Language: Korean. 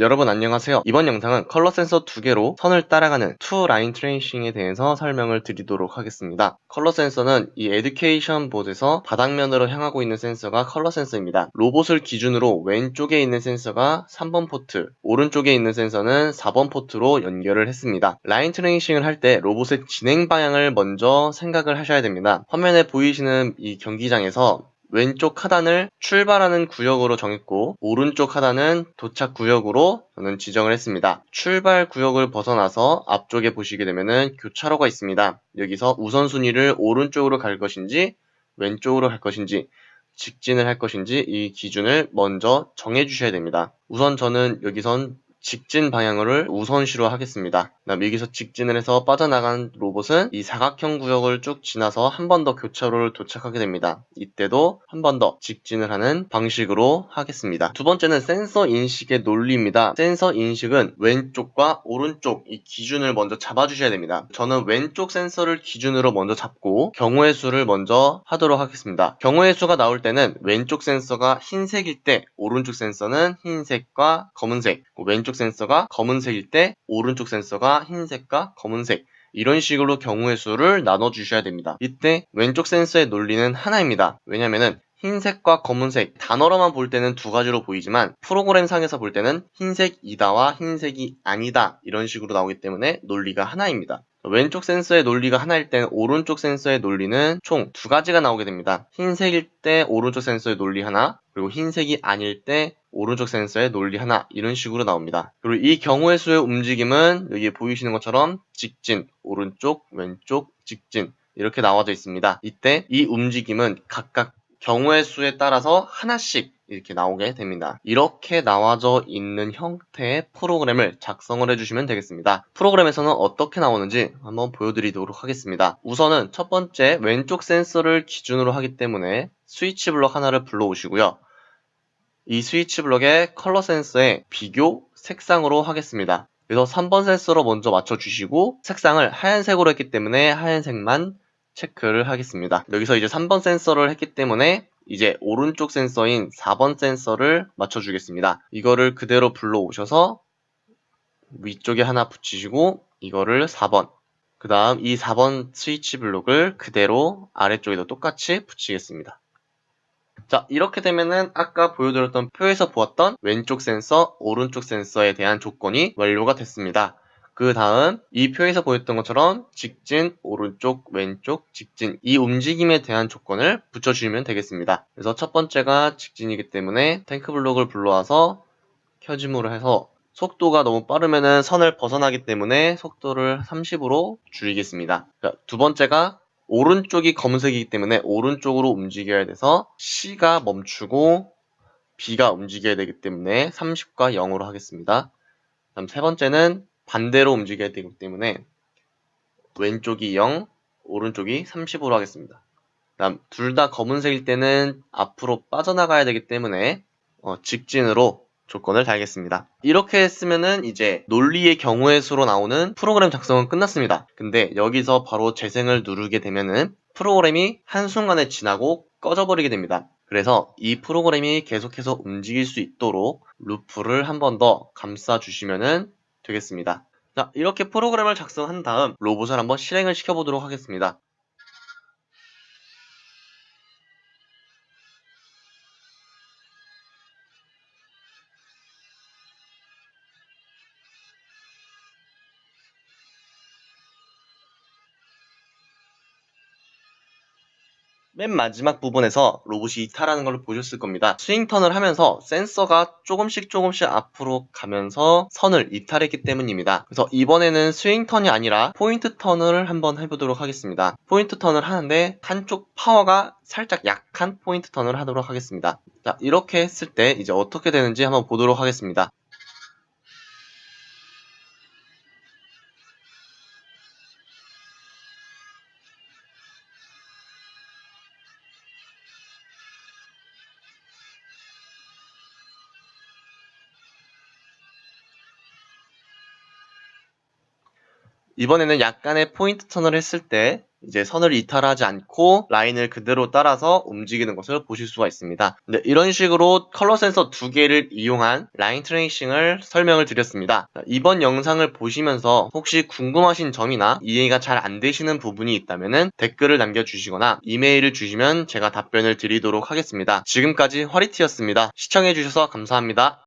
여러분 안녕하세요. 이번 영상은 컬러 센서 두 개로 선을 따라가는 two line tracing에 대해서 설명을 드리도록 하겠습니다. 컬러 센서는 이 education 보드에서 바닥면으로 향하고 있는 센서가 컬러 센서입니다. 로봇을 기준으로 왼쪽에 있는 센서가 3번 포트, 오른쪽에 있는 센서는 4번 포트로 연결을 했습니다. line tracing을 할 때 로봇의 진행 방향을 먼저 생각을 하셔야 됩니다. 화면에 보이시는 이 경기장에서 왼쪽 하단을 출발하는 구역으로 정했고 오른쪽 하단은 도착 구역으로 저는 지정을 했습니다. 출발 구역을 벗어나서 앞쪽에 보시게 되면은 교차로가 있습니다. 여기서 우선순위를 오른쪽으로 갈 것인지 왼쪽으로 갈 것인지 직진을 할 것인지 이 기준을 먼저 정해 주셔야 됩니다. 우선 저는 여기선 직진 방향을 우선시로 하겠습니다. 그다음 여기서 직진을 해서 빠져나간 로봇은 이 사각형 구역을 쭉 지나서 한 번 더 교차로를 도착하게 됩니다. 이때도 한 번 더 직진을 하는 방식으로 하겠습니다. 두 번째는 센서 인식의 논리입니다. 센서 인식은 왼쪽과 오른쪽 이 기준을 먼저 잡아주셔야 됩니다. 저는 왼쪽 센서를 기준으로 먼저 잡고 경우의 수를 먼저 하도록 하겠습니다. 경우의 수가 나올 때는 왼쪽 센서가 흰색일 때 오른쪽 센서는 흰색과 검은색 왼쪽 왼쪽 센서가 검은색일 때 오른쪽 센서가 흰색과 검은색 이런 식으로 경우의 수를 나눠 주셔야 됩니다. 이때 왼쪽 센서의 논리는 하나입니다. 왜냐면은 흰색과 검은색 단어로만 볼 때는 두 가지로 보이지만 프로그램 상에서 볼 때는 흰색이다와 흰색이 아니다 이런 식으로 나오기 때문에 논리가 하나입니다. 왼쪽 센서의 논리가 하나일 때는 오른쪽 센서의 논리는 총 두 가지가 나오게 됩니다. 흰색일 때 오른쪽 센서의 논리 하나, 그리고 흰색이 아닐 때 오른쪽 센서의 논리 하나 이런 식으로 나옵니다. 그리고 이 경우의 수의 움직임은 여기 보이시는 것처럼 직진, 오른쪽, 왼쪽, 직진 이렇게 나와져 있습니다. 이때 이 움직임은 각각 경우의 수에 따라서 하나씩 이렇게 나오게 됩니다. 이렇게 나와져 있는 형태의 프로그램을 작성을 해주시면 되겠습니다. 프로그램에서는 어떻게 나오는지 한번 보여드리도록 하겠습니다. 우선은 첫 번째 왼쪽 센서를 기준으로 하기 때문에 스위치 블럭 하나를 불러오시고요. 이 스위치 블럭의 컬러 센서의 비교 색상으로 하겠습니다. 그래서 3번 센서로 먼저 맞춰주시고 색상을 하얀색으로 했기 때문에 하얀색만 체크를 하겠습니다. 여기서 이제 3번 센서를 했기 때문에 이제 오른쪽 센서인 4번 센서를 맞춰주겠습니다. 이거를 그대로 불러오셔서 위쪽에 하나 붙이시고 이거를 4번 그 다음 이 4번 스위치 블록을 그대로 아래쪽에도 똑같이 붙이겠습니다. 자 이렇게 되면은 아까 보여드렸던 표에서 보았던 왼쪽 센서, 오른쪽 센서에 대한 조건이 완료가 됐습니다. 그 다음 이 표에서 보였던 것처럼 직진, 오른쪽, 왼쪽, 직진 이 움직임에 대한 조건을 붙여주시면 되겠습니다. 그래서 첫 번째가 직진이기 때문에 탱크 블록을 불러와서 켜짐으로 해서 속도가 너무 빠르면 선을 벗어나기 때문에 속도를 30으로 줄이겠습니다. 두 번째가 오른쪽이 검은색이기 때문에 오른쪽으로 움직여야 돼서 C가 멈추고 B가 움직여야 되기 때문에 30과 0으로 하겠습니다. 다음 세 번째는 반대로 움직여야 되기 때문에 왼쪽이 0, 오른쪽이 30으로 하겠습니다. 다음 둘 다 검은색일 때는 앞으로 빠져나가야 되기 때문에 어, 직진으로 조건을 달겠습니다. 이렇게 했으면은 이제 논리의 경우의 수로 나오는 프로그램 작성은 끝났습니다. 근데 여기서 바로 재생을 누르게 되면은 프로그램이 한순간에 지나고 꺼져버리게 됩니다. 그래서 이 프로그램이 계속해서 움직일 수 있도록 루프를 한 번 더 감싸 주시면 되겠습니다. 자, 이렇게 프로그램을 작성한 다음 로봇을 한번 실행을 시켜보도록 하겠습니다. 맨 마지막 부분에서 로봇이 이탈하는 걸 보셨을 겁니다. 스윙 턴을 하면서 센서가 조금씩 조금씩 앞으로 가면서 선을 이탈했기 때문입니다. 그래서 이번에는 스윙 턴이 아니라 포인트 턴을 한번 해보도록 하겠습니다. 포인트 턴을 하는데 한쪽 파워가 살짝 약한 포인트 턴을 하도록 하겠습니다. 자 이렇게 했을 때 이제 어떻게 되는지 한번 보도록 하겠습니다. 이번에는 약간의 포인트 턴을 했을 때 이제 선을 이탈하지 않고 라인을 그대로 따라서 움직이는 것을 보실 수가 있습니다. 네, 이런 식으로 컬러 센서 두 개를 이용한 line tracing을 설명을 드렸습니다. 이번 영상을 보시면서 혹시 궁금하신 점이나 이해가 잘 안 되시는 부분이 있다면 댓글을 남겨주시거나 이메일을 주시면 제가 답변을 드리도록 하겠습니다. 지금까지 화리티였습니다. 시청해주셔서 감사합니다.